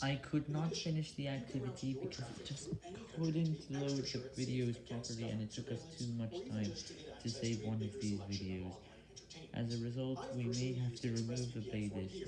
I could not finish the activity because it just couldn't load the videos properly and it took us too much time to save one of these videos. As a result, we may have to remove the playlist.